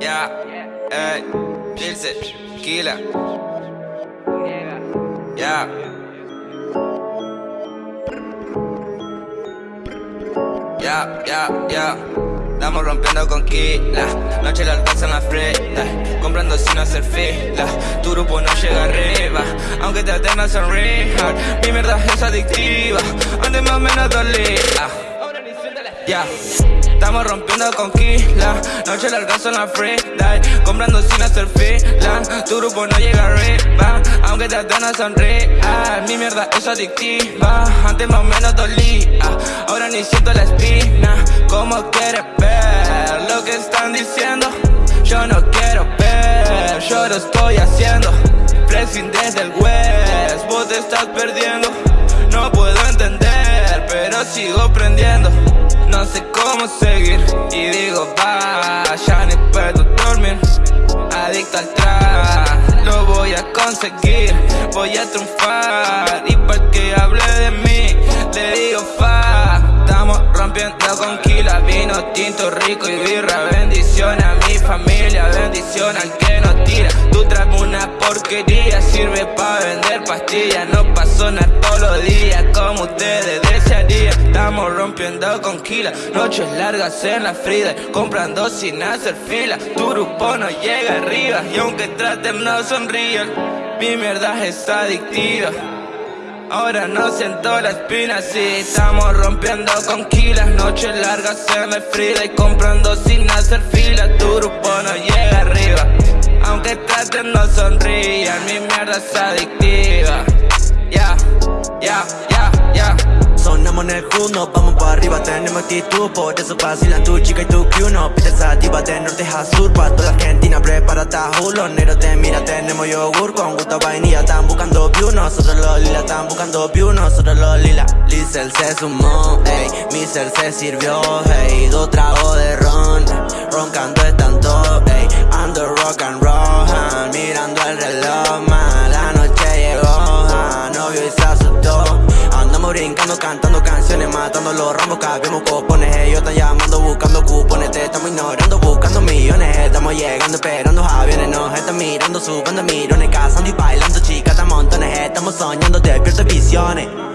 Ya, ey, Pilsen, Kila. Ya. Ya, ya, ya. Estamos rompiendo con Kila. Noche la alcanzan la freta. Comprando sin hacer fila. Tu grupo no llega arriba. Aunque te atendas en rehab. Mi mierda es adictiva. Antes más o menos dolía. Ya. Estamos rompiendo con Kila. Noche larga son la free Comprando sin hacer fila. Tu grupo no llega arriba. Aunque te atenas sonríe. Mi mierda es adictiva. Antes más o menos dolía. Ahora ni siento la espina. ¿Cómo quieres ver lo que están diciendo? Yo no quiero ver. Yo lo estoy haciendo. Flexing desde el west Pero sigo prendiendo. No sé cómo seguir. Y digo va, ya ni puedo dormir. Adicto al trap, lo voy a conseguir. Voy a triunfar. Y para que hable de mí Le digo fa, estamos rompiendo con kila Vino tinto rico y birra. Bendición a mi familia, bendición al que Tu trap una porquería, sirve para vender pastillas. No pasó nada todos los días como ustedes Estamos rompiendo con kila. Noches largas en la frida Comprando sin hacer fila. Tu grupo no llega arriba Y aunque traten no sonríen. Mi mierda es adictiva. Ahora no siento la espina, sí Estamos rompiendo con kilas Noches largas en la frida Y comprando sin hacer fila. Tu grupo no llega arriba Traten no sonrían Mi mierda es adictiva. Sonamos en el juno, vamos para arriba, tenemos actitud Por eso vacilan tu chica y tu crew No pides de norte a sur Pa' toda Argentina prepárate a Los negros te mira, tenemos yogur Con gusto vainilla, están buscando view Nosotros los lila, están buscando view Nosotros los lila. Lizel se sumó, ey Mi ser se sirvió, hey Dos tragos de ron. Roncando cantando canciones, matando los ramos, cabemos copones Ellos están llamando, buscando cupones, te estamos ignorando, buscando millones. Estamos llegando, esperando aviones, nos están mirando, subiendo mirones. Cazando y bailando, chicas, a montones. Estamos soñando, despierto visiones